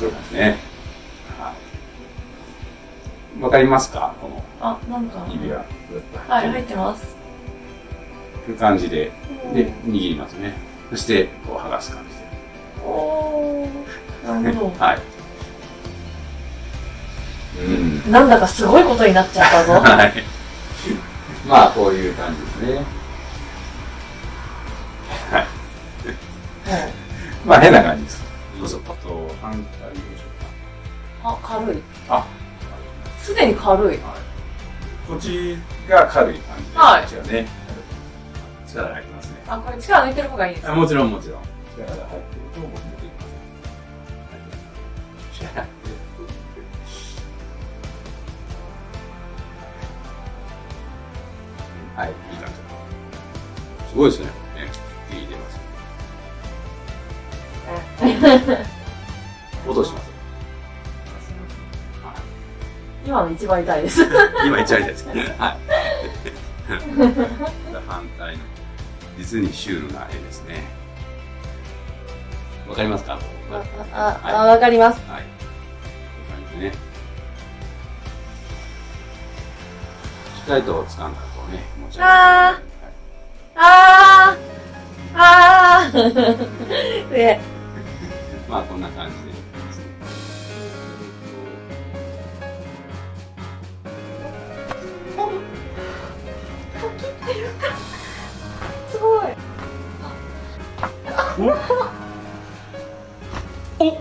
ということね。はい。わかりますか？この。あ、なんか。指輪。はい、入ってます。という感じで、で、握りますね。そして、こう剥がす感じで。おお、なるほど。はい。うん、なんだかすごいことになっちゃったぞ。はい。まあ、こういう感じですね。はい。はい、まあ、変な感じです。そうそう、パッと。反対でしょあ、軽い。うか。すでに軽い。あ、はい。こっちが軽い感じで、はいこっちがね、力が入ってますね。あ、これ力抜いてる方がいいですか？あもちろん、もちろん。力が入ってると、僕もできます。力が入ってるはい、いい感じ。すごいですね。ね、いい出ます。音します。今の一番痛いです。今一番痛いです。はい。反対の実にシュールな絵ですね。わかりますか？あ、あ、あ、わかります。はい。こうい。う感じでね。しっかりと掴んだらこうね、持ち上げて。ああーあーで、まあこんな感じで。お